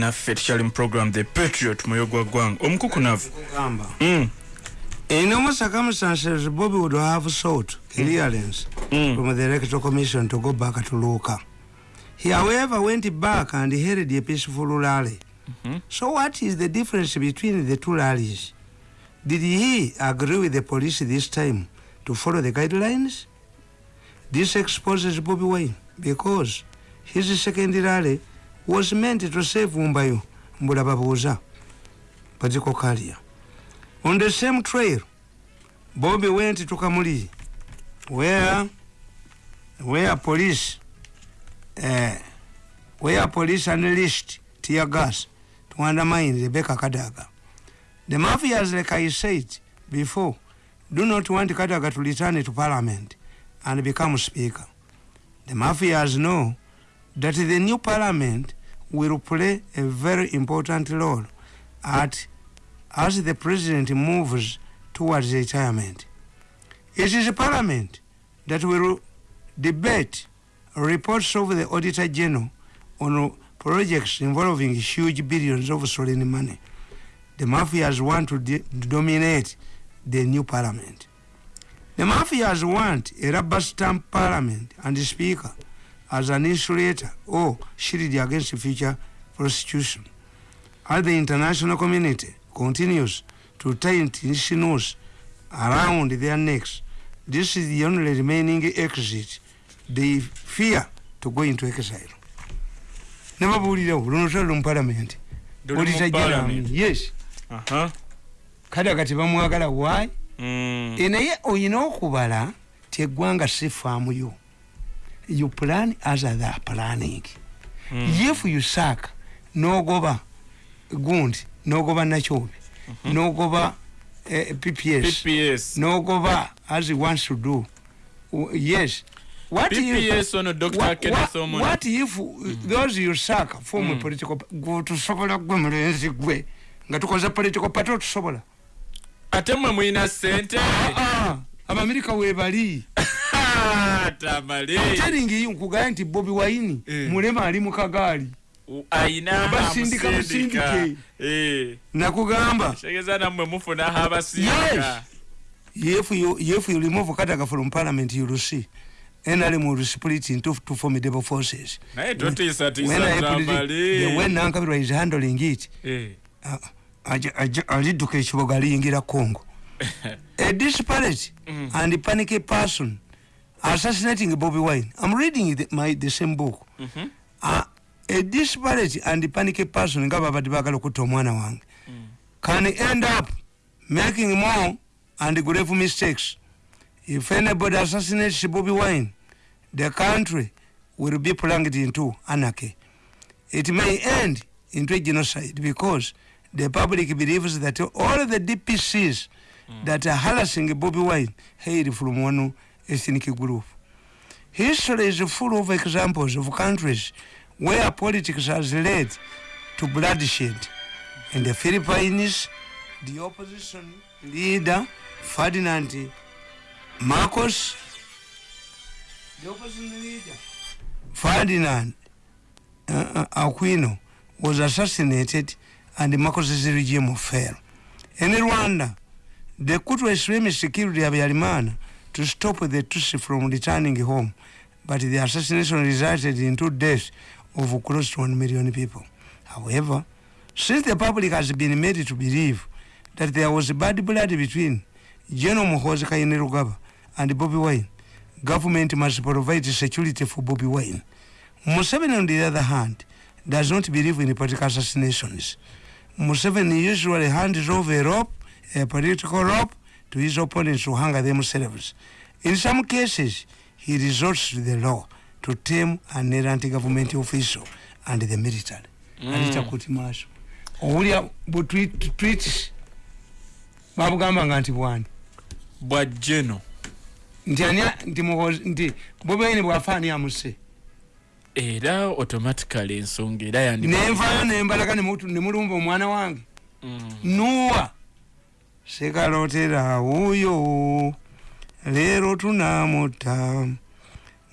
naffe tukyali mu program the patriot muyogwa gwanga omukukunavu mm. in almost circumstances. Bobby would have sought clearance mm. from the electoral commission to go back to luka. He however went back and held a peaceful rally. Mm -hmm. so what is the difference between the two rallies? Did he agree with the police this time to follow the guidelines? This exposes bobby wine because his second rally was meant to save Mumbayo, Mbulababuza, Pajiko Kalia. On the same trail, Bobby went to Kamuli, where, where police, uh, where police unleashed tear gas to undermine Rebecca Kadaga. The mafias, like I said before, do not want Kadaga to return to parliament and become speaker. The mafias know that the new parliament will play a very important role at as the president moves towards retirement. It is a parliament that will debate reports of the auditor general on projects involving huge billions of stolen money. The mafias want to dominate the new parliament. The mafias want a rubber stamp parliament and a speaker as an insulator or shield against future prostitution. As the international community continues to tighten its noose around their necks, this is the only remaining exit they fear to go into exile. Never bullied out, don't tell them parliament. What is a Yes. Uh huh. Kada kati bamwagala why? Mm. Enaye oyina okubala teggwanga si faamu yo. You plan as they are planning. Mm. if you suck nogoba gundi nogoba nachobi mm -hmm. nogoba uh, pps pps nogoba as he wants to do. Uh, yes. What PPS if, on a doctor what, what, what if mm. those you suck form mm. political tusobola gwe mulenzi gwe nga tukoze political party tusobola ate mwe mwina sente. Abamerika webali teringi nkugaye nti bobi waini eh. mulema ali mukagaali ayina basindika musindike eh. nakugamba if you remove kataga from parliament you will see NRM will split into two formidable forces. When, when, Nankabirwa is handling it, eh. aliduka ekiboga aliyingira Congo. a disparate mm. and panicky person assassinating Bobby Wine. I'm reading the, my the same book. Mm -hmm. uh, a disparate and panicky person ngaba badi bagala okuta omwana wange mm. can end up making more and grave mistakes. If anybody assassinates Bobby Wine, the country will be plunged into anarchy. It may end into a genocide because the public believes that all the DPCs mm. that are harassing Bobby Wine hail from one ethnic group. History is full of examples of countries where politics has led to bloodshed. In the Philippines, the opposition leader, Ferdinand Marcos, the opposition leader, Ferdinand uh, uh, Aquino, was assassinated and Marcos's regime fell. In Rwanda, the Kutu extremist killed Habyarimana to stop the Tutsi from returning home, but the assassination resulted in two deaths of close to one million people. However, since the public has been made to believe that there was bad blood between General Muhoozi Kainerugaba and Bobby Wine, government must provide security for Bobby Wine. Museveni, on the other hand, does not believe in political assassinations. Museveni usually hands over a rope, a political rope, to his opponents to hang themselves. In some cases, he resorts to the law to tame an anti-government official and the military. Mm. Alita kuti maso. Owulya bu tweet tweets babugamba nga nti bwani bwa jeno nti ani nti muhozi nti bobe bwafaani amuse era automatically ensonga era yandi nenvayo nembalaga nemulumba omwana wange mm. nuwa sekalotera wuyo leero tunamutta.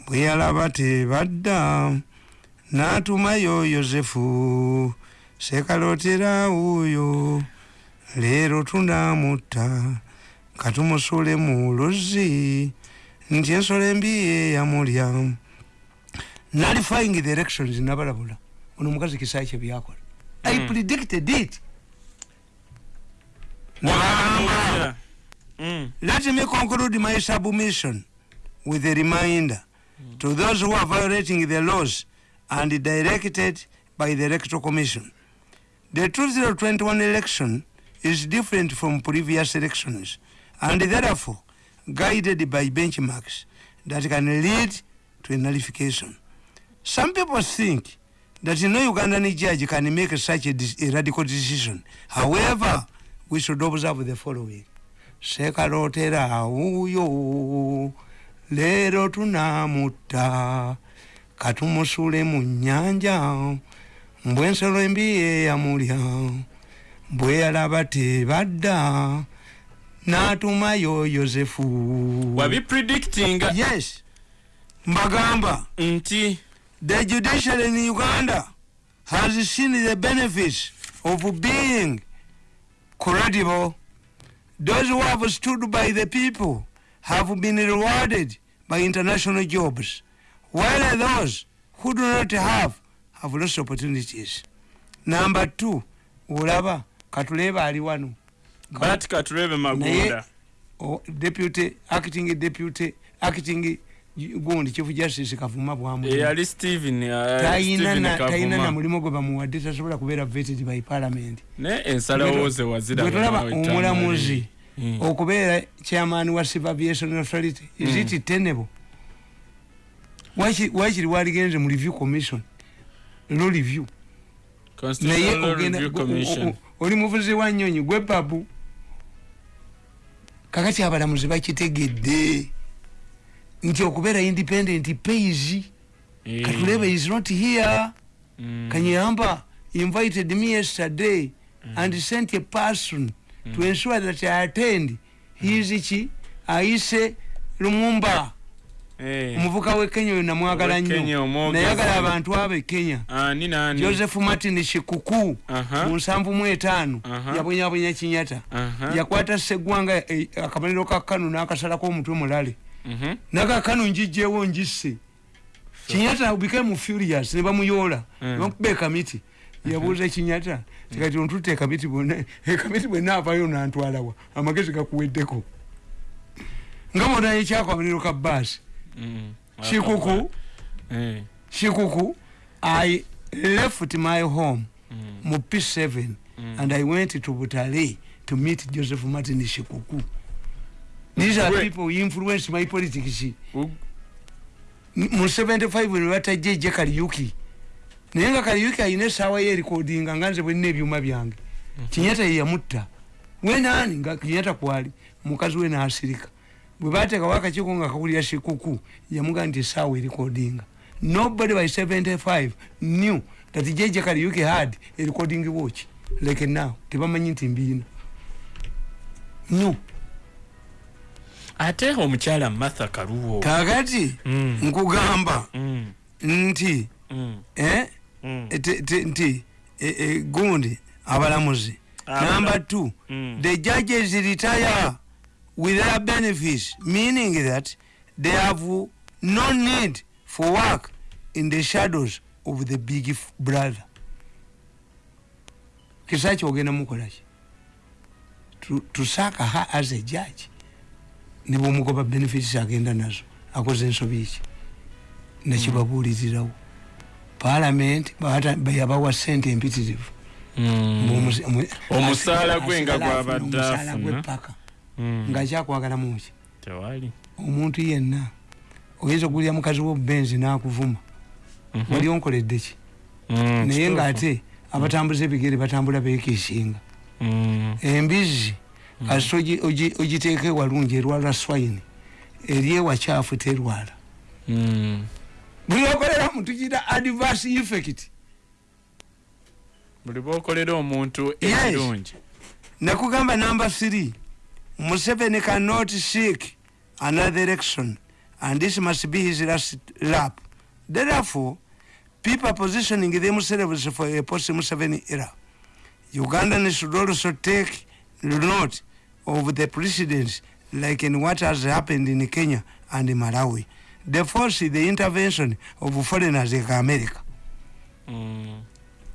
Bwe yalaba tebadda n'atumayo yosefu. Sekalotera uyo leero tunamutta. Katumusule mu luzzi nti ensolo embi yeyamulya nalifying the elections nabalabula. Ono omukazi kisayi kye byakola i Mm. predicted it Mm. let me conclude my submission with a reminder to those who are violating the laws and directed by the electoral commission. The 2021 election is different from previous elections and therefore guided by benchmarks that can lead to a nullification. Some people think that no ugandan judge can make such a, a radical decision. However we should observe the following. Sekalotera uyo leero tunamutta. Katumusule mu nnyanja mbwe ensolo embi yeyamulya bwe yalaba tebadda n'atumayo yosefu wabi predicting yes. Mbagamba nti the judiciary in uganda has seen the benefits of being credible those who have stood by the people have been rewarded by international jobs while those who do not have have lost opportunities. Number two olaba katulebe ali wano. Bat katulebe magunda. Deputy acting deputy acting gundi chief justice kavuma bwamu eyali steven uh, tayina na- mulimu gwe bamuwadde tasobola kubeera vetted by parliament. Ne ensalawo ze wazira bwe tulaba omulamuzi okubeera chairman wa civil aviation authority. Is Mm. it tenable? Waki- wakiri waligenze mu review commission? Lo review. Naye oli muvuzi wa nyonyi gwe babu. Kakati abalamuzi bakitegedde nti okubeera independent pays katulebe is not here. Kanyamba invited me yesterday and sent a person to ensure that i attend. His ki ayise lumumba. Omuvuka we kenya oyo namwagala nnyo. Nayagala abantu abo e kenya ani nani joseph martin shikuku Aha. mu nsanvu mu etaano. Aha. yabonyabonya kinyata. Yakwata seggwanga eh, akamaliro ka kanu n'akasalako omutwe mulale Mhm. nakakanu njijjewo njisse kinyata became furious ne bamuyoola Mm. nebamukuba ekamiti yabuuza kinyata tikati ontutte ekamiti bwonna ekamiti bwenaavayo nantwalawa amagezi gakuweddeko nga bonayo ekyakamaliro ka baasi Mm. kikuku Eh. kikuku i left my home Mm. mu p7 Mm. and i went to butale to meet joseph martin shikuku these are Gwe- people influence my politics mu 75 ne batajjeje kaliyuki naye nga kaliyuki alina esaawa ye erikodinga nga nze bwenina ebyuma byange. Kinyata ye yamutta. Wenaani nga kinyata kwali mukazi we naasirika bwe bateekawo akakiiko nga kawulira shikuku yamugaa nti esaawa erikodinga nobody by 75 knew that jeje kaliyuki had a recording watch. Like now tebamanyi nti mbiina. No ate omukyala martha kaluwo kakati Mm. nkugamba Mm. nti Mm. eh, Mm. te- te- nti eh, eh, gundi abalamuzi Abala- number two Mm. the judges retire with their benefits meaning that they have no need for work in the shadows of the big brother kisaki ogenda mukolaki To- tusaaka ha as a judge nebwomugoba benefits agenda nazo akoze ensobi ki nekibabuulirirawo parliament bata- yabawa sente empitirivu Mm. Omu- Omusaala gwe nga asigala afuna gwabadde omusaala afuna. gw'eppaka Mm. ng'akyakwagala muki omuntu yenna oyinza okugulira mukazi w'obubenzi n'akuvuma Mhm. wali onkoledde ki naye ng'ate abatambuza ebigere batambula beekiisinga Mm. Kasita ogi- ogiteeka ewalungi erwala swine eri ewakyafu terwala Mm. buli okoleramu tugira adverse effect buli bwokolera omuntu Yes. ekirungi nakugamba number three museveni cannot seek another election and this must be his last lap therefore people positioning themselves for a post Museveni era. Ugandans should also take note of the precedents like in what has happened in Kenya and Malawi. They force the intervention of foreigners like America. Mm.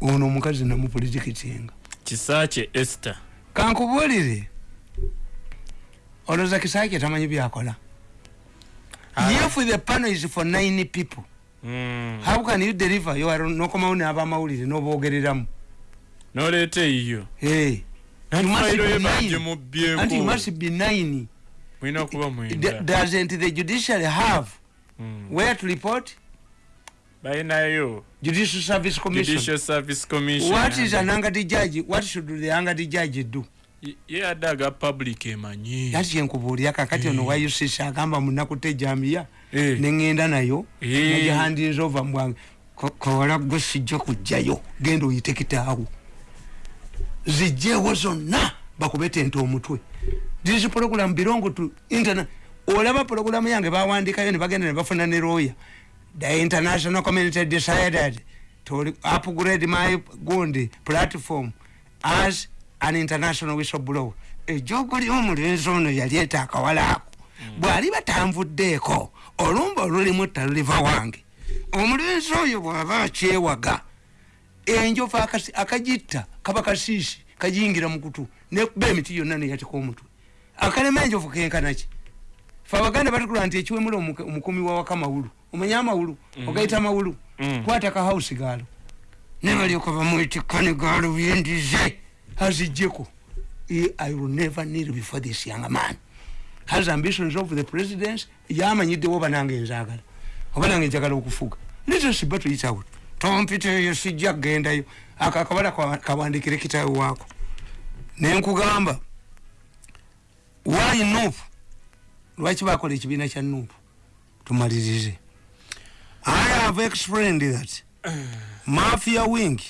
ono omukazi namupolitikitinga kisakye esther kankubuulire olowooza kisakye tamanyi byakola Ah. if the panel is for nine people Mm. how can you deliver You are- nokomawo n'abamawulire n'oboogereramu noleeta eyiyo Hey. Nati You must be nine. mulina okuba mwenda doesn't the judiciary have Mm. where to report? Balinayo judicial service commission. Judicial service commission. What is an angati judge? What should the angati judge do? Ye- ye adaga public emanyi yati kyenkubuulira kakati ono Eh. wayusisa agamba munakutte jambiya Eh. neŋŋenda nayo. Eh. nagihandinza ova mubwange kawala gwe sijja kujjayo. Genda oyite kitaawo zijjeewo zonna bakube tente omutwe. These program belong to interna olaba program yange bawandikayo ne bagenda ne bafuna ne lawyer. The international community decided to upgrade my gundi platform as an international whistleblower. Ejogo lyomulenzi ono yaleeta akawala ako. Bw'ali batanvuddeeko olumba olulimu taluliva wange. Omulenzi oyo bw'aba akyewaga enjovu akagitta kaba kasiisi kagiyingira mukutu nekuba emiti yonna neyatika omutwe. Akalema enjovu kenkanaki fe abaganda batukula nti ekiwemula omukumi wa waka mawulu omanya amawulu? Ogayita mawulu Mm. kwata kahausi gaalo. Ne balyoka bamwetikane gaalo byendize. Azijjeko I- will never kneel before this young man. Has ambitions of the presidents. Yamanyiddewo oba nange nzaagala. Oba nange njagala okufuga. Litosiba tuyitawo tompiteeyo sijja kgendayo ako akabala kwa- kawandikire kitawe waako. Nenkugamba why nupu lwaki bakola ekibiina kya nupu tumalirize. I have explained that mafia wing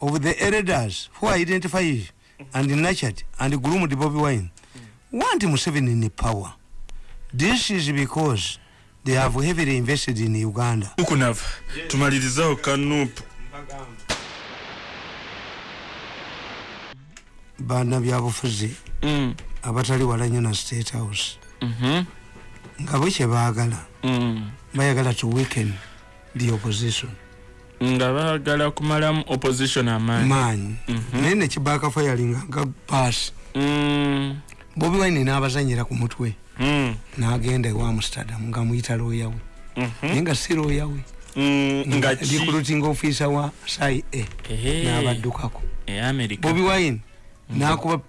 of the elders who identified and nurtured and groomed Bobby Wine want Museveni in power. This is because they have heavily invested in Uganda. ukunava tumalirizawo kanupu Bana byabufuzi Mm. abatali wala nnyo na state house Mhm. nga bwe kye baagala Mm. bayagala to weaken the opposition nga baagala kumalamu opposition amaanyi maanyi Mhm. naye nekibaaka fayalinga nga paasi Mm. bobi wine n'abazanyira ku mutwe. N'agenda ewa amsterdam nga muyita looya we. Mhm. naye nga si looya we. Mm, nga ki recruiting officer wa sai a. Ehe. n'abaddukako. E america. Bobi wine nakuba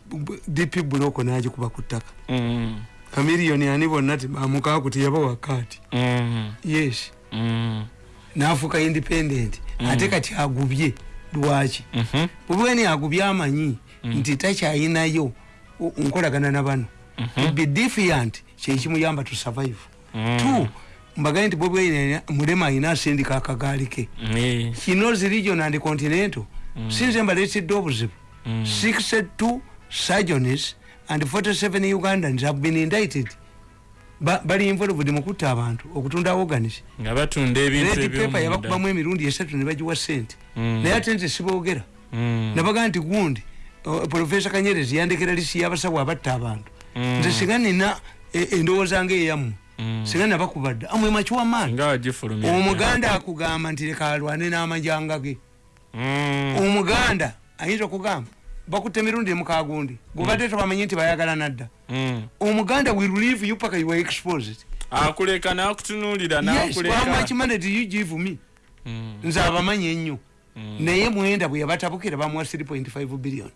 dp buloko nagikuba ku ttaka. Mm. kamiliyoni ani bonna ti bamukaku tiyabawa kaati Mm. yes. Mm. nafuuka independent. Ate kati agubye lwaki? Mhm. bobi wine agubye amanyi nti takyayinayo nkolagana na bano to be defiant kyekimuyamba to survive Mm. two mbagaye nti bobi wine mulema ayina asindika akagaali ke Eh. kinozi region and continental sinze mbaleetedde obuzibu Mm. 62 surgeons and 47 ugandans have been indicted Ba- bali involved mu kutta abantu okutunda organis nga batunda ebintu paper yabakubamu emirundi esatu ne bagiwa sente Mm. naye ate nti siboogera Mm. nabaga nti gundi profesa kanyerezi yandekera lisi y'abasawo abatta abantu Mm. Nze singa nina e- endowooza Mm. singa nabakubadde amwe makiwamaani nga omuganda akugamba nti leka alwane n'amajanga ge Mm. omuganda ayinza okugamba bakutte emirundi emukagundi gubadde tobamanyi nti bayagala nadda Mm. omuganda will leave you paka you are exposed akuleka nakutunuulira yes how much nakuleka money do you give me Mm. nze abamanyi ennyo Mm. naye mwenda bwe yabatabukira bamuwa 3.5 billion Mm.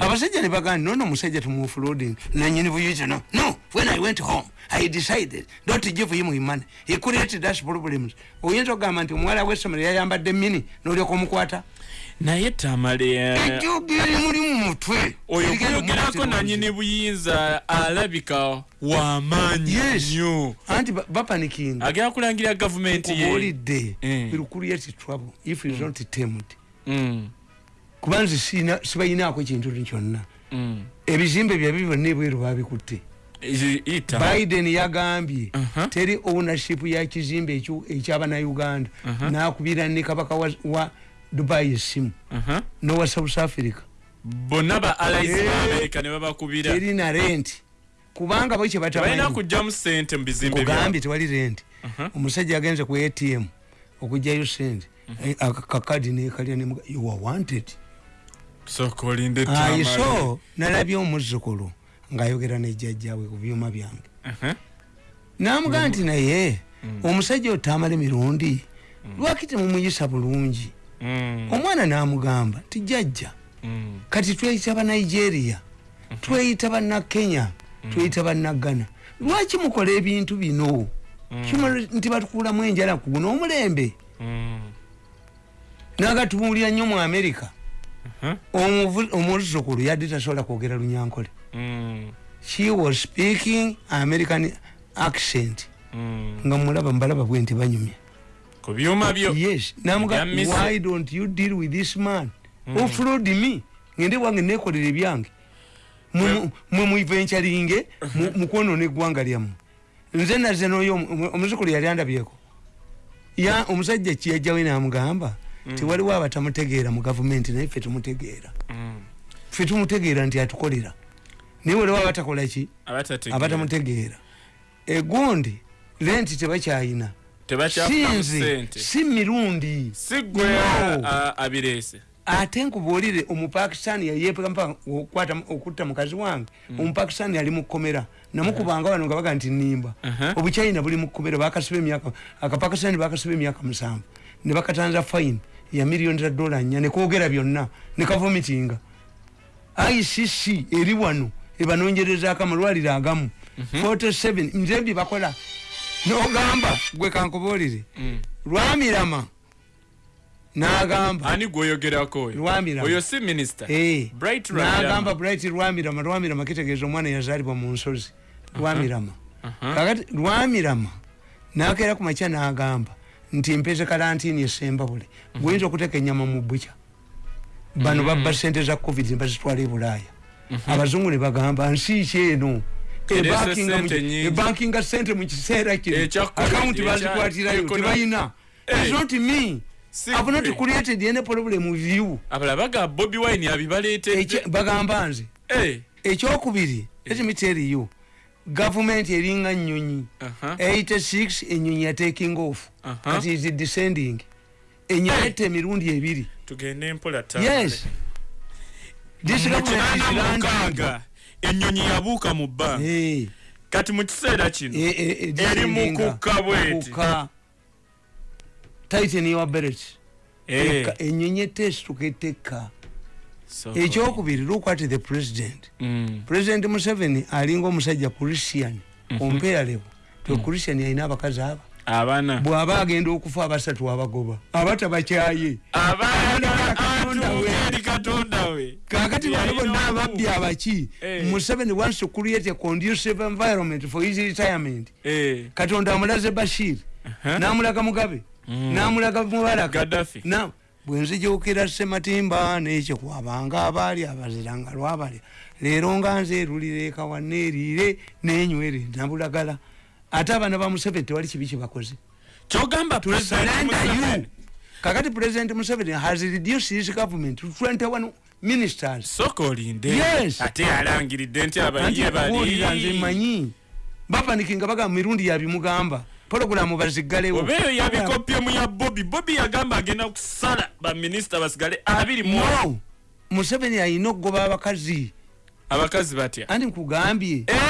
Abasajja ne bagamba nono omusajja tumuoffloading nanyini buyuza no no when i went home i decided not to give him money. He created us problems. Oyinza okugamba nti omuwala w'essomero yayambadde mini n'olyoka omukwata? Naye tamale ejjoga eri muli mu mutwe. Oyo kuyogerako nanyini buyinza alabika wamaanyi nnyo. Anti ba- bapanikinga. Agenda kulangira gavumenti ye. Kubuulidde Mm. will create trouble if is not tamed Mm. Kuba nze sibayinaako ekintu kyonna. Mm. ebizimbe byabi byonna ebweru babikutte biden yagambye Uh-huh. teri ownership ya kizimbe ekyo- ekyabanauganda nakubira ne kabaka wa, dubai esimu. Aha. nowa south africa. Bonna ba allies Eh. ba america ne babakubira. Teri na rent. Kubanga bo kugjamu sente mu bizimbe kugambye byabwe tewali rent. Omusajja yagenze ku atm okugjayo sente. Eh, aka- kakadi nekalya you are wanted ayi tamale. so nalabye omuzzukulu ngaayogera nejjajjawe ku byuma byange. Namugaa nti naye omusajja oyo tamala emirundi lwaki temumuyisa bulungi? Mm, omwana namugamba ti jjajja mm, kati tweyita banigeria tweyita bannakenya tweyita bannagana lwaki mukola ebintu bino? Kimala nti batukulamu enjala kuguno omulembe. Mm. nagatubuulira nnyo mu amerika omuzzukulu yadde tasobola kwogera lunyankole. Mm, she was speaking american accent. Mm. nga mulaba mubalaba bwe nti banyumya. Ku byuma byo. Yes. Namuga why don't you deal with this man? Who fraud me. Ngende bwange nekolera ebyange Mu- mwe muivencaringe mukwonona eggwanga lyammwe. Nze naze noyo omuzukulu yali andabyeko. Ya omusajja kiyajjawe namugamba tiwaliwo abatamutegeera mu gavumenti naye ffe tumutegeera. Mm. ffe tumutegeera nti atukolera. Naye waliwo abatakolaki abatategeera. Abatamutegeera. Egundi lenti tebakyayina sinze sente si mirundi. Ate nkubuulire omupakistani yayepaa okutta mukazi wange. Omupakistani yali mukomera namukubanga wano nga baga nti nimba Uh-huh. obuchina buli mukomera bakasiba emyaka akapakistani bakasiba emyaka musanvu. Ne bakatanza fine ya miliyoni za dola nnya nekwogera byonna nekavumitinga icc eri wano ebanonyerezaako amalwaliro agamu. 47 nze bye bakola. Nogamba gwe kankubuulire. Lwamirama nagamba. Ani gwoyogerako oyo? Lwamirama. oyo si minisita Eh, Bright nagamba Lwamirama. bright lwamirama lwamirama kitegeeza omwana yazaalibwa mu nsozi. Lwamirama Aha. kakati lwamirama nakeera ku makya nagamba nti mpeze kalantini esembabule guyinza okuteeka enyama mu bukya bano babba sente za covid nebazitwala e bulaaya. Abazungu ne bagamba nsi ki eno? Ereese Ebankinga mu- sente nyingi. ebankinga sente mu kiseera kino. Ekya COVID, akawunti ekya bazikwatirayo economy. tebayina. Eh. It's not me. Si I've not created any problem with you. Abalala baga bobi wine abibaleetedde. Ekye- bagamba nze Eh, ekyokubiri let me tell you gavumenti eringa nyonyi. Aha. 86 enyonyi taking off. Aha. kati is descending. Enyonyi ette emirundi ebiri. Tugende mpola yes. This government is landing mukaaga enyonyi yabuuka mu bbanga Eh, kati mu kiseera kino eh, eh, eh, eri mukukka bweti. Tighten your belt Eh, Eka, enyonyi etteesituka etteka so- ekyokubiri at the president. Mm, president museveni alinga omusajja christian ompeeralevo to christian alina abakazi aba. Abaana bw'aba agenda okufa abasatu abagoba. Abatabakyaye kakati bano bonna ababbi abaki. Eh. museveni wants to create a conducive environment for his retirement. Eh, katonda amulaze bashir. Aha. namulaga mugabe. Namulaga mubaraka Gaddafi. Na- bwenzijukira sematimba nekyekwabanga abaali abaziranga lwabalya leero nga nze erulire ekawa neeriire nenywere nabulagala. Ate abaana ba museveni tewali kibi kyebakoze kyogamba kakati president museveni has reduced his government to 21 ministers. Soka olinde. Yes. ate yalangiridde nti abaliye kubuulira nze bali manyi bapanikinga baga mirundi yabimugamba pologulamu baziggalewo. Oba eyo yabikopye mu ya bobi bobi yagamba agenda kusala baminisita basigale abiri mu no! museveni alina okugoba abakazi. Abakazi batya? Anti nkugambye? Eh,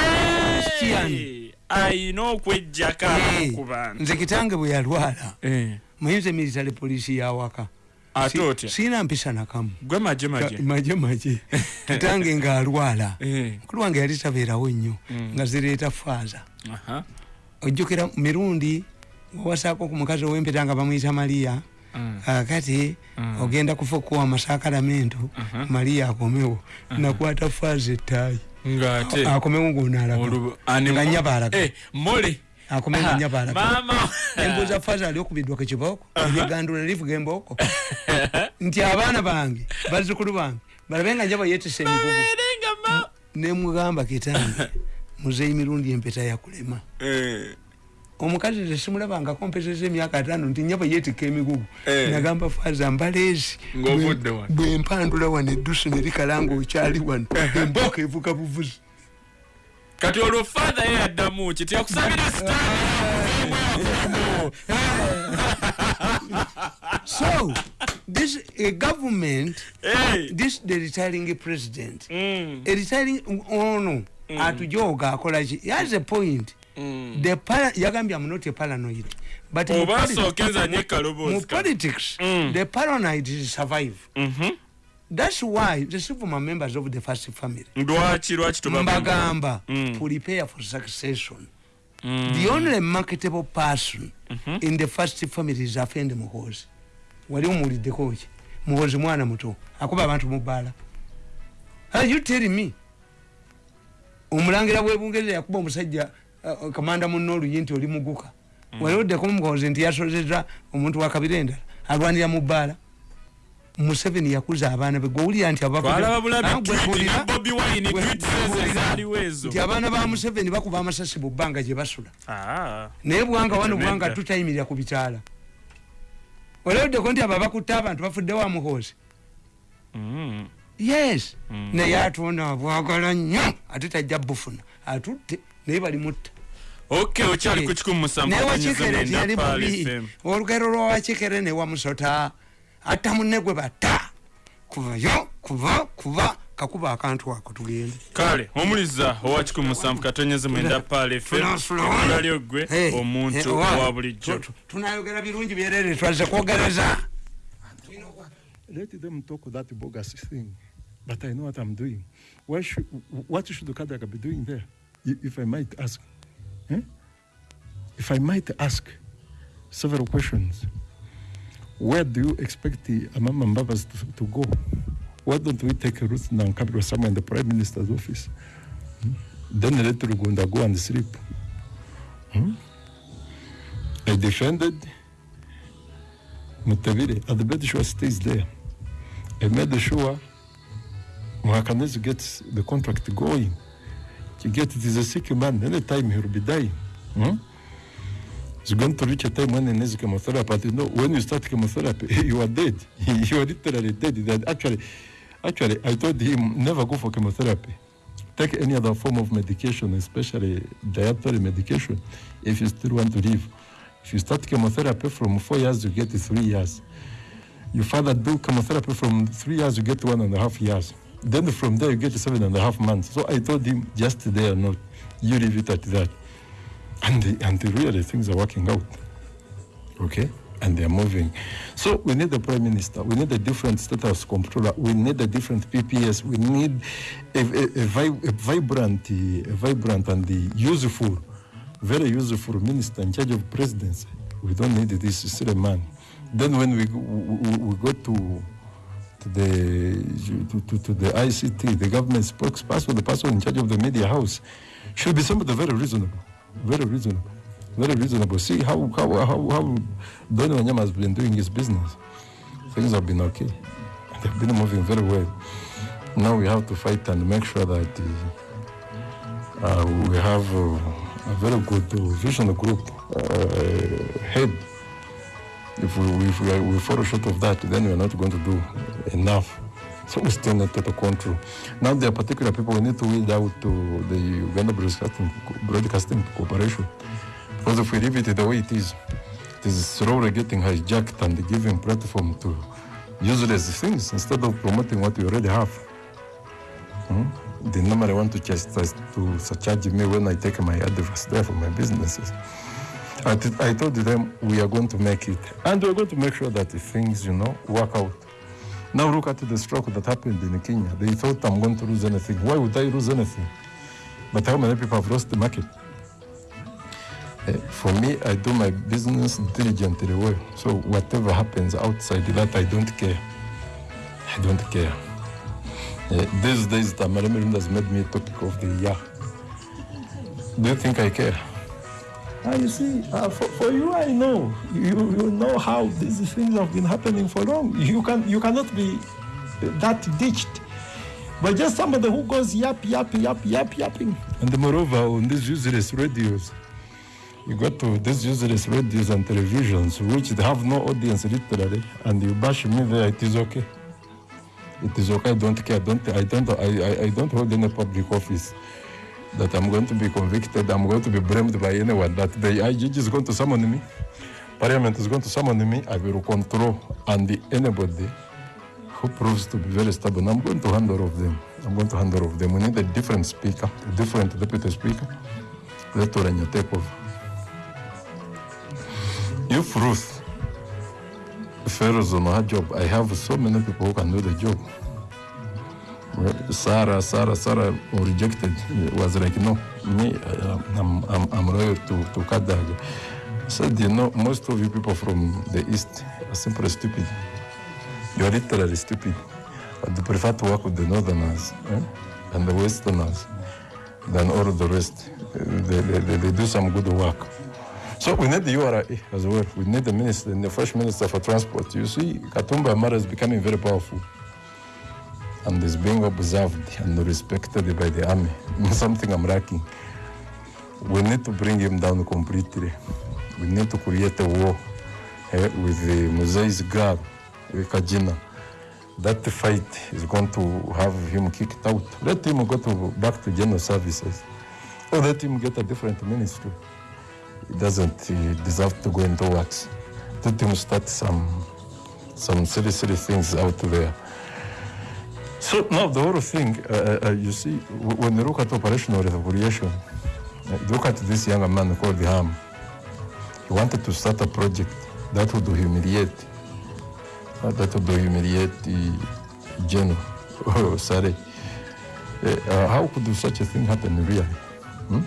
Eh, abamu ku bantu. Nze kitange bwe yalwala. Eh, muyinza military poliisi yawaka ate otya? siina mpisa nakamu gwe maje maje maje maje kitange ngaalwala Eh, mukulu wange yali tabeerawo nnyo Mm. nga zireeta faaza ojjukira mirundi wawasaako ku mukazi ow'empeta nga bamuyita mariya mm, kakati Mm. ogenda kufa okuwa amasakalamento Aha. mariya akomewo. Nakwata faaza ettaayi. Akomewo ngaonaalaga olubu- ani- nga nyabaalaga Eh, mole akomewo nga nyabaalaga maama. Embuuza faaza ali okubiddwa ku kibooko eligandula livuga embooko nti abaana bange bazzukulu bange balabe nga njaba yeetisa emigugu. Nemugamba kitange muzeyi mirundi empeta yakulema Eh. omukazi tesimulabangako mpezeza emyaka ataano nti nya bwe yeetikka emigugu Eh. nagamba faza mbaleezi bwe mpandula wano eddusu ne likalanga okyali wano emboka evuga buvuzi kati olwo father ye yaddamu ki tiyakusabira so this a government Hey. this the retiring president Mm. a retiring ono atujooga akolaki he has a point. Mm. the para yagambye am not a paranoid but mu oba sookenza nye mu kaloboozi kati. politics Mm. the paranoid survive. Mhm. that's why the former members of the first family. Lwaki lwaki tuba mbagamba Mm. prepare for succession. Mm. the only marketable person in the first family is afende muhozi. Wali omuwuliddeko ki muhozi mwana muto. Akuba abantu mu bbaala Are you telling me omulangira bwebungereza yakuba omusajja uh, kamanda munno oluyi nti oli muguka. Wali oddeko muhozi nti yasozeza omuntu wakabira endala alwanira mu bbaala. Museveni yakuza abaana be gwewulira nti Ah, nti abaana ba museveni bakuba amasasi mu bbanga gye basula. Ah. naye bwanga wano bwanga tutayimirira ku bitaala. Oleoddeko nti abo abakutte abantu bafudde wa muhoozi. Mm. Yes. Mm. naye atonda abwagala nnyo ate tajja bufuna. Atutte naye balimutta naye wakikere tiyali FM. olugero lwawakikere newamusota atta munne gwe batta. Kuvayo kuva kuva. Kakuba akantu ako tugende. Kale omuliza owa kikumi musanvu katonyeze mwenda Pal FM Tunasula wano. ebbula gwe Hey, omuntu owa- owa bulijjo. Tu- tu- tunayogera birungi byerere twaze kwogereza let them talk that bogus thing. But I know what I'm doing. Why should, what should Kadaka be doing there? If I might ask. Eh? If I might ask several questions. Where do you expect the Amama Mbabas to, to go? Why don't we take a route now capital somewhere in the Prime Minister's office? Hmm? Then let Rugunda go and sleep. Hmm? I defended Mutavire, and the made sure stays there. I made sure Mwakanese gets the contract going. You get it is a sick man, anytime he will be dying. Hmm? It's going to reach a time when he needs chemotherapy. But you know, when you start chemotherapy, you are dead. you are literally dead. That actually, actually, I told him never go for chemotherapy. Take any other form of medication, especially dietary medication, if you still want to live. If you start chemotherapy from four years, you get three years. You further do chemotherapy from three years, you get one and a half years. Then from there, you get seven and a half months. So I told him, just there, not you leave it at that. And, the, and the really things are working out. Okay? And they are moving. So we need a prime minister. We need a different status controller. We need a different PPS. We need a, a, a, vi- a vibrant, a vibrant and the useful, very useful minister in charge of presidency. We don't need this silly man. Then when we, we, we- to to the to, to, to the ICT, the government spokesperson, the person in charge of the media house, should be somebody very reasonable, very reasonable, very reasonable. See how how how, how Donny Wanyama has been doing his business. Things have been okay. They've been moving very well. Now we have to fight and make sure that uh, uh, we have uh, a very good vision group uh, head if we, if we, we fall short of that, then we're not going to do enough. So we still need total control. Now there are particular people we need to weed out to the Uganda Broadcasting, Broadcasting Corporation. Because if we leave it the way it is, it is slowly getting hijacked and giving platform to useless things instead of promoting what we already have. Hmm? They normally want to just to surcharge me when I take my advice there for my businesses. I, I told them we are going to make it, and we're going to make sure that the things, you know, work out. Now look at the stroke that happened in Kenya. They thought I'm going to lose anything. Why would I lose anything? But how many people have lost the market? Eh, for me, I do my business diligently well. So whatever happens outside that, I don't care. I don't care. Eh, these days, the Tamaremi has made me a topic of the year. Do you think I care? Ah, you see, uh, for, for you, I know. You, you know how these things have been happening for long. You, can, you cannot be that ditched. but just somebody who goes yap, yap, yap, yap, yapping. And moreover, on these useless radios, you go to these useless radios and televisions, which have no audience literally, and you bash me there, it is okay. It is okay, I don't care. Don't, I, don't, I, I, I don't hold any public office that I'm going to be convicted, I'm going to be blamed by anyone, that the IGG is going to summon me, Parliament is going to summon me, I will control, and anybody who proves to be very stubborn, I'm going to hand of them. I'm going to hand of them. We need a different speaker, a different deputy speaker. Let Oranya take over. If Ruth fails on her job, I have so many people who can do the job. Sarah, Sarah, Sarah rejected. Was like, no, me, uh, I'm, I'm, I'm loyal to, to Kadag. Said, you know, most of you people from the East are simply stupid. You are literally stupid. But they prefer to work with the Northerners eh? and the Westerners than all the rest. They, they, they, they do some good work. So we need the URA as well. We need the minister, the first minister for transport. You see, Katumba Amara is becoming very powerful and is being observed and respected by the army. Something I'm lacking. We need to bring him down completely. We need to create a war eh, with the Mosai's girl, Kajina. That fight is going to have him kicked out. Let him go to back to general services. Or let him get a different ministry. He doesn't deserve to go into works. Let him start some some silly, silly things out there. So now the whole thing, uh, uh, you see, when you look at operational evaluation, uh, look at this young man called Ham. He wanted to start a project that would humiliate, uh, that would humiliate the General. Oh, sorry. Uh, uh, how could such a thing happen really? Hmm?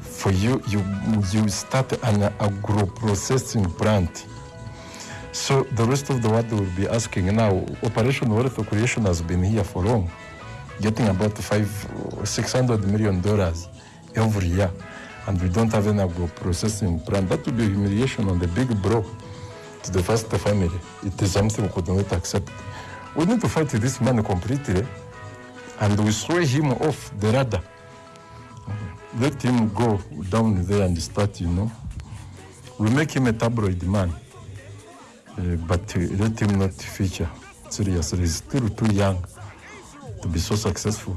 For you, you, you start an agro-processing plant so the rest of the world will be asking now, Operation Wealth Creation has been here for long, getting about five, six hundred million dollars every year, and we don't have an agro processing plant. That would be humiliation on the big bro to the first family. It is something we could not accept. We need to fight this man completely, and we throw him off the radar. Let him go down there and start, you know. We make him a tabloid man. Uh, but uh, let him not feature seriously. He's still too young to be so successful.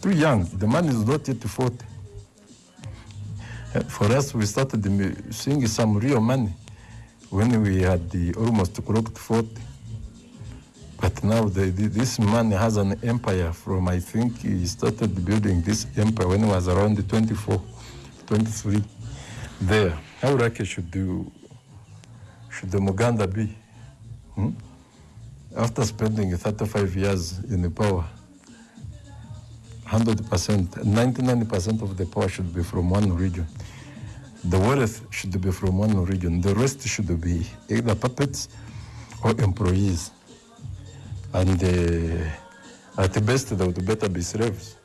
Too young. The man is not yet 40. Uh, for us, we started seeing some real money when we had the almost clocked 40. But now the, this man has an empire from, I think he started building this empire when he was around 24, 23. There. How lucky should do should the Muganda be? Hmm? After spending 35 years in the power, 100%, 99% of the power should be from one region. The wealth should be from one region. The rest should be either puppets or employees. And uh, at the best, they would better be slaves.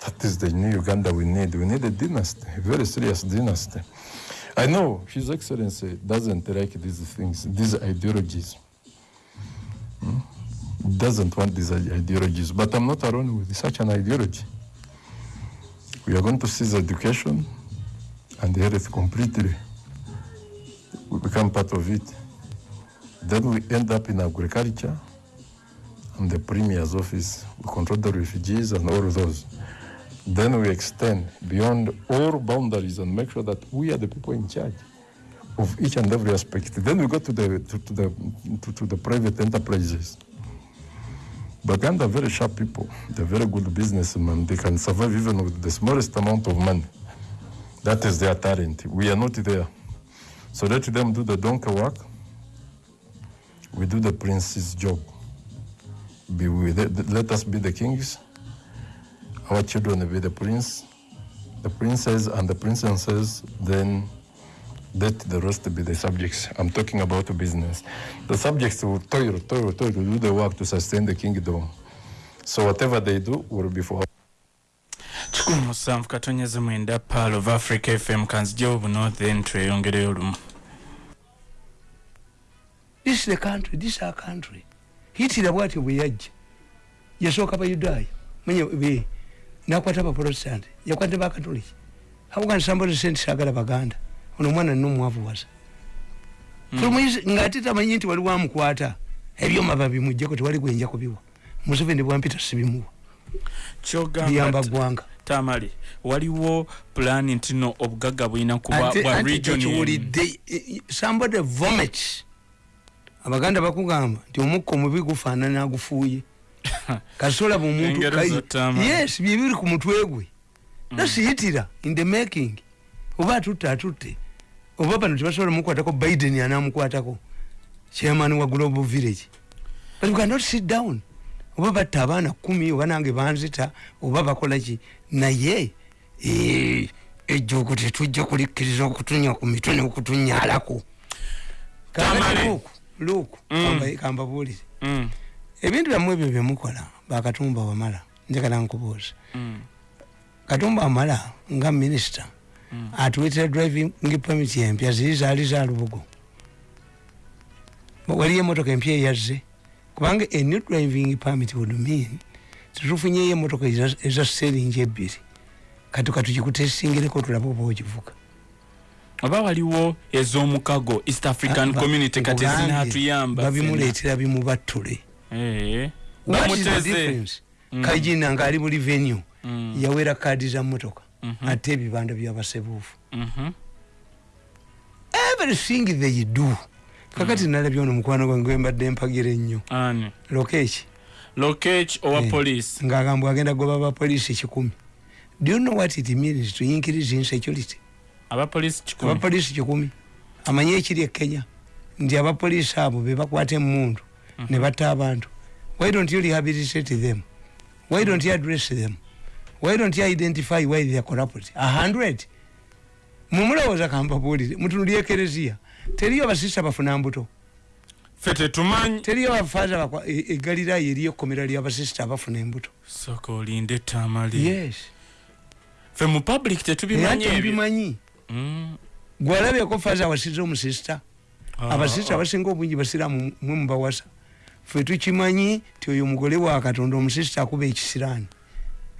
That is the new Uganda we need. We need a dynasty, a very serious dynasty. I know His Excellency doesn't like these things, these ideologies. Hmm? Doesn't want these ideologies, but I'm not alone with such an ideology. We are going to seize education and health completely. We become part of it. Then we end up in agriculture and the Premier's office. We control the refugees and all of those. Then we extend beyond all boundaries and make sure that we are the people in charge of each and every aspect. Then we go to the to, to the to, to the private enterprises. Baganda are very sharp people. They're very good businessmen. They can survive even with the smallest amount of money. That is their talent. We are not there. So let them do the donkey work. We do the prince's job. Be with it. Let us be the kings. Our children will be the prince, the princess, and the princesses. Then let the rest be the subjects. I'm talking about the business. The subjects will toil, toil, toil to do the work to sustain the kingdom. So whatever they do will be for kikumi musanvu katonyeza mwenda pal of africa fm kanzijawo buno then tweyongereyo olumu this is the country this is our country hitira bwatyo bwe yajja yasooka bayudaaya manya be nakwata abaprotestant yakwata bakatoliki hakuga nsambole sente sagala baganda. Ono omwana nomwavuwaza ngaate tamanyi nti wali wamukwata ebyoma babimujjako tewali gwenja kubiwa. Museveni bwampita sibimuwa. Biyamba ggwanga tamale waliwo pulani nti no obugagga bulina kuba Ate- bwa ate region emu. tekiwulidde eh, somebody vomit. Abaganda bakugamba nti omukka omubi gufaanana agufuuye kai- zottaama. yes byebiri ku mutwe gwe. Nasiyitira in the making. Oba atutte atutte. Oba bano tebasobola mukwatako biden anamukwatako chairman wa global village. But we cannot sit down. Oba batta abaana kumi oba nange banzita oba bakola ki. Naye eh, ejjuuku tetujja kulikkiriza okutunya ku mitwe neokutunyalako Tamale. luuku luuku Mm. kamba- kambabuulire Mm, ebintu byammwe ebyo byemukola bakatumba wamala njagala nkubuuza mm, katumba wamala nga minisita Mm. atuwetera driving permit empya ziri zaali za lubugo. Waliyo emotoka empya eyazze kubanga a new driving permit would mean tetufunyeyo emotoka eza- seringi ebbiri. Kati katukikutesingireko tulabe oba okivuga oba waliwo ez'omukago east african Ah, community kati nkugambye, ezinaatuyamba babimuleetera bimubattule Bamuteze difference? Mm. kajina ngaali mu revenue Mm, yawera kaadi za motoka mhm, ate ebibanda byabasebuufu mhm. everything they do. Kakati nalabye ono mukwano gwange mbadde mpagira ennyo. Ani? Lokeki lokech owa Eh. police? Ngagamba agenda goba abapoliisi kikumi. Do you know what it means to increase insecurity abapolisi kikumi. Abapoliisi kikumi. Amanye ekiri e kenya. Nti abapoliisi abo bebakwata emundu ne batta abantu. Why don't you rehabilitate them? Why don't you address them? Why don't you identify why they are corrupt a hundred? Mumulowooza kambabuulire mutunulya ekereziya. Teriyo abasista bafuna mbuto. Fe tetumanyi teriyo abafaaza egalirayo eriyo ekkomera lyabasista abafuna embuto. Soka olinde etamali yes. Fe mu public tetubimanyi era ebyo. tebimanyi Mm. gwalabyeko faaza awasiza omusista Ah, abasista ah. abasinga obungi basiraamu mwe mubawasa fe tukimanyi ti oyo mugole wa katonda omusista akuba ekisiraani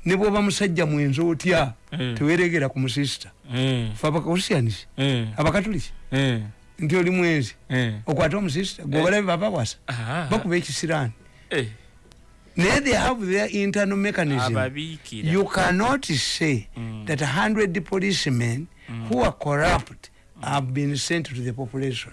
ne bwoba musajja mwenzi otya Eh, teweregera ku musista eh, fe abakristianis eh, abakatuliki? Nti oli mwenzi? Okwate omusista gwobalabe babawasa Ah, bakuba ekisiraani naye they have their internal mechanism. You cannot say Mm. that 100 policemen who are corrupt have been sent to the population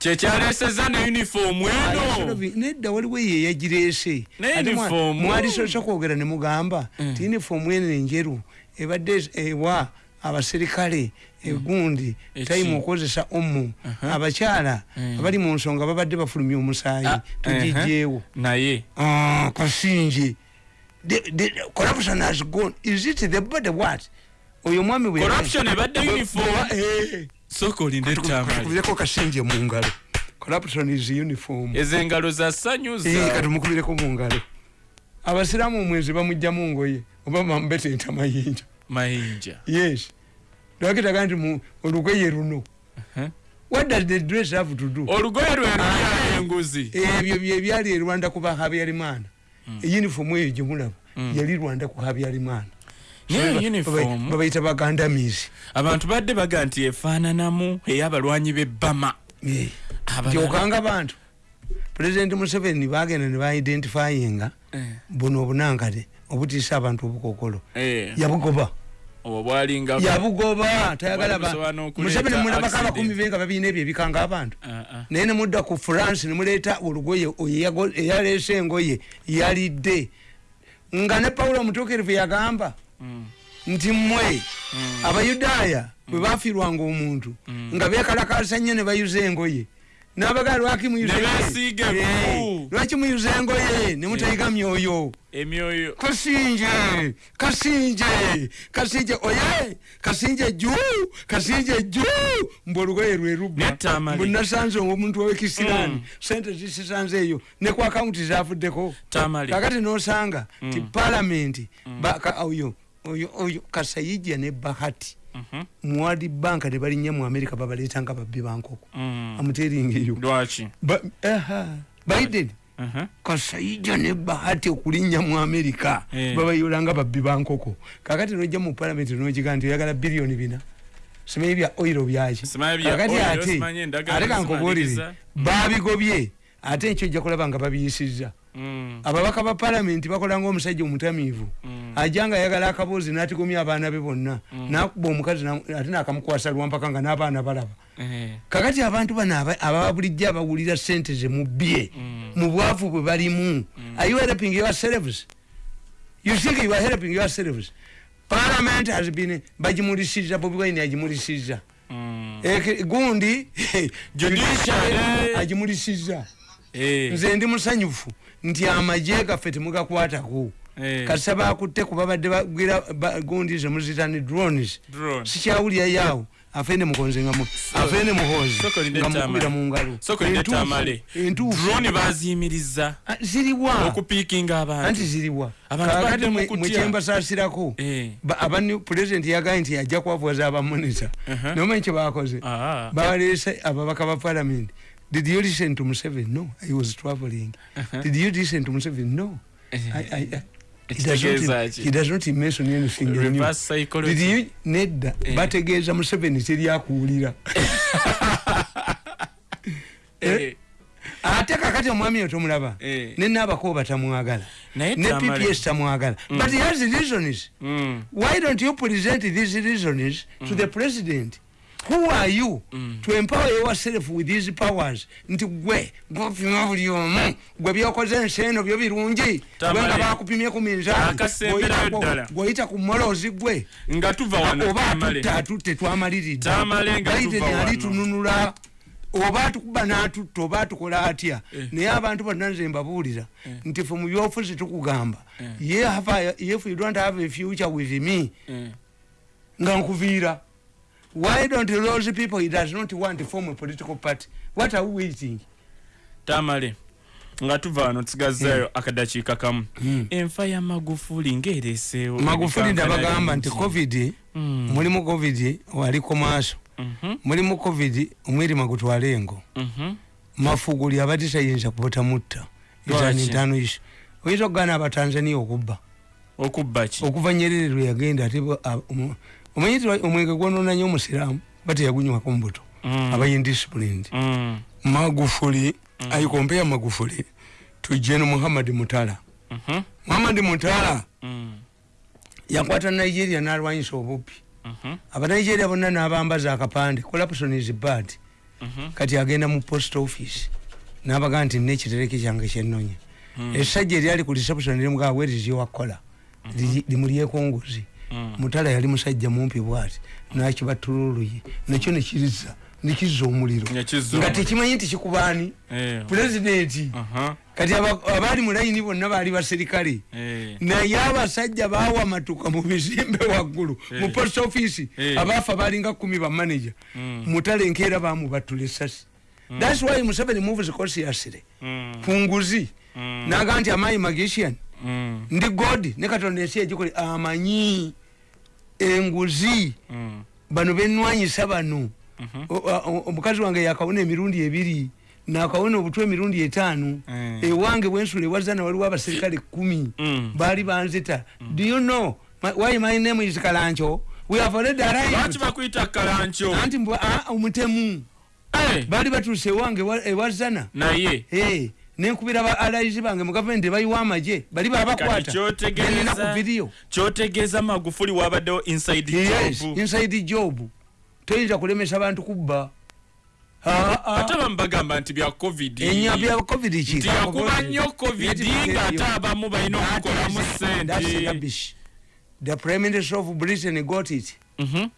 kyekyaleseza ne uniform eno. Nedda waliwo eyo eyagireese Ne Ate mwa- uniform. mwalisosa kwogera ne mugamba ti uniform eno enjeru ebadde ewa abaserikale egundi Eki? tayimu okukozesa omu abakyala Mm. abali mu nsonga babadde bafulumya omusaayi Ah, tugijjeewo naye. Ah, kasinje. Corruption has gone. Is it the body what? Oyo mwami corruption ebadde uniform Soka olinde etamali katukubireko kasinje mu ngalo corruption is uniform. Ezo engalo za sanyuza. Katumukubireko mu ngalo abasiraamu omwezi bamugja mu ngoye oba bamubetenta mayinja. Mayinja. Yes. Lwakitaga nti mu olugoye luno. What does the dress have to do? Olugoye lwe lulyala enguzi. Ebyo byebyali erwanda ku bahabyarimana eyunifomu eyo gyemulaba Mm. yali rwanda ku habyarimana babayita bagandamizi. Abantu badde baga nti efaananamu ey'abalwanyi b'ebbama gyokanga bantu. Pulezidenti museveni bagenda ne baidentifyinga Eh, buno obunankale obutiisa abantu obukokolo. Eh, yabugoba. Yabugoba. Tayagala ba- Bwabusobola n'okuleeta museveni mulabako abakumi be nga babiina ebyo ebikanga abantu. Ah, ah. naye nemudda ku france nemuleeta olugoye eyaleese engoye yalidde. Nga ne pawulo omutuukirivu yagamba nti mmwe mm. abayudaaya bwe bafiirwanga omuntu Mm. nga bekalakasa nnyo ne bayuza engoye. Nabagaa lwaki lwaki muyuza engoye? Nemutayiga myoyo. Emyoyo. Kasinje kasinje kasinje oye kasinje ju kasinje ju mbu olugoye lwe lubba. Netamale. mbu nasanze omuntu wekisirani Mm. sente zisisanze eyo. Ne ku akawunti zavuddeko kakati nosanga ti Mm. palamenti baka- oyo oyo oyo kasayijja ne bahati. Mhm, muwadi banka ne balinnya mu amerika babaleeta nga babbi bankoko mm. amuteringa eyo lwaki? Ba- aha, biden. Mhm. kasaija ne bahati okulinnya mu amerika Eh. babayolanga babbi bankoko kakati nojja mu palamenti nogiga nti oyagala biliyoni bina. Simanyi bya oiro byaki? Simanyi bya kakati oil, ate simanyi endagala ate kankubuulire zimaliriza. babigobye. Ate ekyo ojja kulaba nga babiyisizza. Mm. Ababaka ba palamenti bakola ngaomusajja omutamiivu. Ajja nga ayagala akaboozi n'atigomya abaana be bonna. Nakuba omukazi na- ate nakamukwasa lwampaka nga n'abaana balaba. Eh. kakati abantu bano aba- ababa bulijjo abawulira sente zemubbye mu bwavu bwe balimu. Are you helping yourselves you think you are helping yourselves parliament has been bagimulisiza bobi wine agimulisiza Mm. Eke- gundi Judiciary. agimulisiza Eh. nze ndi musanyufu nti amaje gaffe temugakwatako. Eh. kasita bakutte ku babadde bagwira ba- gundi zemuzita ne drones. Drone. sikyawulira yaawo afene mukonze nga afene muhozi nga mukubira mu ngalo. Entuufu, baziyimiriza. Ah, ziriwa. Okupiikinga abantu. Anti ziriwa. Kakati badde mwekyembasasirako Eh. pulezidenti yagaye nti ajja kubavuwaza abamonita Uh-huh. nomanyi kye bakoze Ah. ababaka ba parliament did you listen to museveni no i was traveling. Did you listen to museveni no. I, I, I, he does not- he does not mention anything new. Reverse psychology. Did you- nedda Eh. bategeeza museveni teryakuwulira Eh. ate kakati omwami oyo tomulaba? Eh. ne naabako batamwagala. Naye ne Tamale. pps tamwagala. But he has reasons. Mm. why don't you present these reasons to the president who are you? To empower yourself with these powers. Nti gwe gopima buli omu gwe byokoze ensi eno byo birungi. Gwe nga bakupimye ku gweoyita ku molozi gwe. Nga tuva wano oba Tamale. atutte atutte twamaliridde. Tamale nga Biden tuva ali wano. tununula. Oba atukuba n'atutta oba atukola atya. Eh. naye abantu bonna nze mbabuulira. Nti fe mu byofuzi tukugamba. Ye have a- if you don't have a future with me Eh. nga nkuviira why don't those people he does not want to form a political party? What are we waiting? Tamale nga tuva wano tusigazzayo akadakiika kamu. Enfa ya magufuli ngaereeseewo magufuli ndabagamba nti covid Mm. mulimu covid waliko maaso. Mhm, mulimu covid omwirima gutwale engo. Mhm. mafuguli abati tayinza kubatamutta Lwaki? ntano iso oyinza okugaana abatanzania okubba? Okubba ki? Okuva nyerere lwe yagenda ate omanyi nti omwenge gwononanye omusiraamu bateyagunywako mubuto Mm. abayindisciplined Mm, magufuli aikompeya magufuli to gen muhammad mutala. Mhm, muhammad mutala mm, yakwata nigeria nalwanyisa obubbi mhm, abanigeria bonna nabambaza akapande corruption is bad mhm. kati agenda mu post office nabaga nti nina ekitereke kyange kyenonya essajja eryali ku reception limugaa limulyeko nguzi Mm. Mutala yali musajja mumpi bwati nakibatululuye nakyo nekiriza nekizza omuliro. Nga tekimanyi nti kikubani? Eh, pulezidenti kati aba- abaali mu layini bonna baali baserikale eh. naye abasajja bawa matuka mu bizimbe waggulu mu Eh. post office. Abaafa balinga kumi bamanaja Mm. mutale enkeera bamubatula esasi thats why museveni moves consciously Mm, kunguzi mm, naga nti amayi magician? Ndi god. Ne katonda ensi egikole amanyi enguzi mm, bano benwanyisa bano. Mhm. Omukazi wange yakawona emirundi ebiri nakawona obutwa emirundi etaano. Mm. ewange bwensula ewazana waliwo abaserikale kumi. Mm. baali banzita. Do you know? Why my name is kalancho? We have already lwaki arrived bakuyita kalancho? Anti ah, omutemu. Eh, baali batuuse ewange ewa- ewazana naye. Eh, nenkubira ba alaizi bange mu gavumenti ebayiwa amaje bali kati babakwata nina ku vidiyo kyotegeeza magufuli wabaddewo inside yes job. inside job. Toyinza kulemesa bantu kubba ate abamu bagamba nti bya covid. Bya covid nti yakuba nnyo covid ng'ate abamu balina okukolamu sente the prime minister of britain got it. Mhm,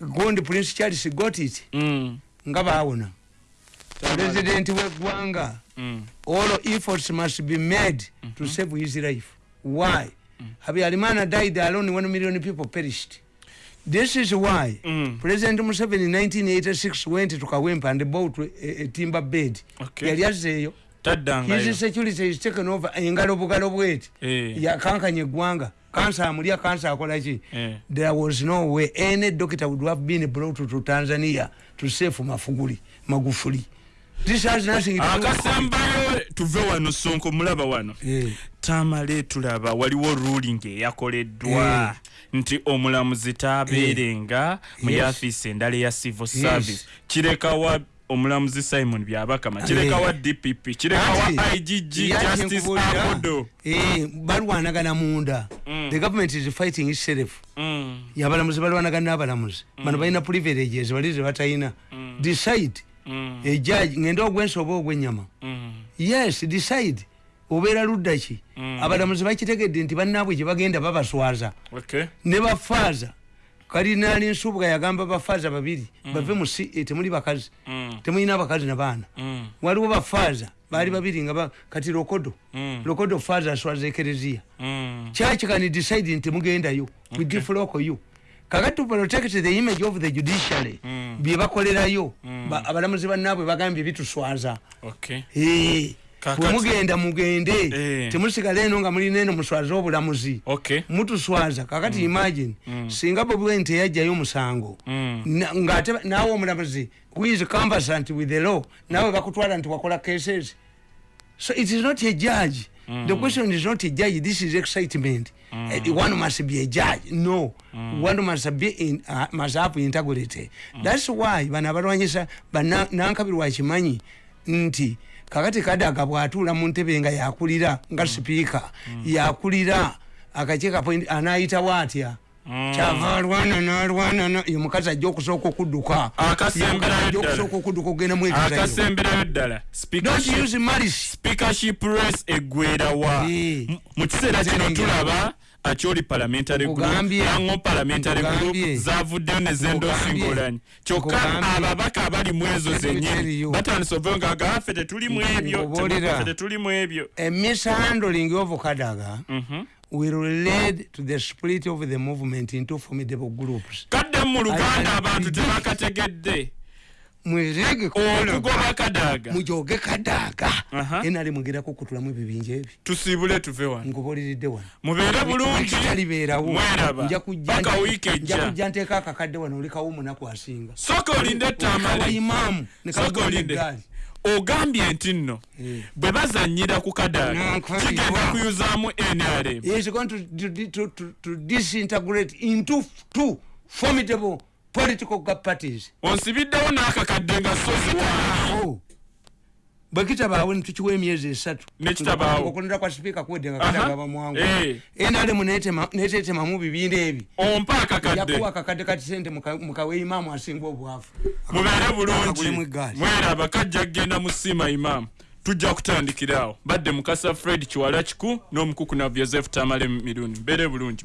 gondi prince charles got it. Mm, nga baawona president weggwanga mm, all efforts must be made to save his life. Why? Habyarimana died alone one million people perished. This is why Mm. president museveni in 1986 went to kawempa and bought a, a timber bed. Okay. yali azeeyo. His security is taken over. Engalo bugalo bweti. Eh. yakankanya eggwanga kansa amulya kansa akolaki Eh. there was no way any doctor would have been brought to tanzania to save mafuguli magufuli akasembayo tuve wano sonko mulaba wano. Eh. tamale tulaba waliwo ruling eyakoleddwa nti omulamuzi taabeerenga mu Yes. yafiisi endala eya civil service. Kirekawa omulamuzi simon byabakama kirekawa dpp kirekawa igg justice eh, balwanagana munda. The government is fighting itself Mm, yabalamuzi balwanagana n'abalamuzi. Bano balina privileges bali ze batalina decide mm, ejaji ngende ogwensi oba ogwenyama mm, yes decide. Obeera ludda ki? Abalamuzi bakitegedde nti bannaabwe gye bagenda babaswaza. Okay. ne bafaaza. Kalinaali nsubuga yagamba bafaaza babiri. Bave mu si eh, temuli bakazi. Mm, temulina abakazi nabaana mm, waliwo bafaaza. Baali babiri nga kati lokodo. Mm. lokodo faaza aswaza ekereziya. Mm. church can decide nti mugendayo. Flock you kakati to protect the image of the judiciary. Bye bakolerayo Ba- abalamuzi bannaabwe bagambye bituswaza. Okay. Kakati- bwe mugenda mugende. Eh. temusigala eno nga mulina eno muswaza obulamuzi. Okay. mutuswaza. Kakati imagine. Singa bobi wine teyajjayo omusango. Mm. Ng'ate naawe omulamuzi is conversant with the law naawe bakutwala nti wakola cases. So it is not a judge the question is not a judge this is excitement. Uh, one must be a judge. No. One must be in, uh, must have integrity. That's why bano abalwanyisa bana- kimanyi nti kakati kadaga bwatuula mu ntebe nga yakulira nga sipiika yakulira akakiiko appoint- anaayitawo atya kyava alwana nalwana na- ye mukazi ajja okusooka okudduka. Ajja okusooka okudduka okugenda mwegezayo akasemberayo ddala. Speakership- race eggwerawa Eh. Mu kiseera kino tulaba akyoli parliamentary group Nkugambye. yango parliamentary group zavuddeyo ne zendoosi Nkugambye. ngolanyi kyokka ababaka abali mu ezo zenyini batandise ovayo nga gaffe tetulimu ebyo tetulimu ebyo. A mishandling of kadaga Mhm. Will lead to the split of the movement into formidable groups. Kadde mu luganda abantu tebakategedde? mwezege okugoba kadaaga. mujoge kadaga Aha. enali mugerako okutulamu ebibinja ebi tusiibule tuve wano. Nkubuuliridde wano. Mubeere bulungi. kitalibeerawo mweraba. Nja kujja nteeka akakadde wano olekawo omunaku asinga. Soka olinde etamale imaamu. Olinde ogambye nti nno Eh. bwe bazanyira ku Nankabirwa. kigenda kuyuzaamu nrm is going to, to, to, to, disintegrate into two formidable political parties onsibiddewo n'akakadde nga Oh. Bwe kitabaawo nitukiwa emyezi esatu. Okulonda kwa sipiika kuwedde nga Aha. kadaga bamwangu Eh. netetemamu bibinda ebi. Ompa akakadde. Yakuwa akakadde kati sente mukawe imaamu asinga obwavu. Mubeere bulungi. mweraba kajja kgenda mu siima imaamu tujja kutandikirawo badde mukasa fred kiwala kiku n'omukuku na joseph tamale mirundi. Mbeere bulungi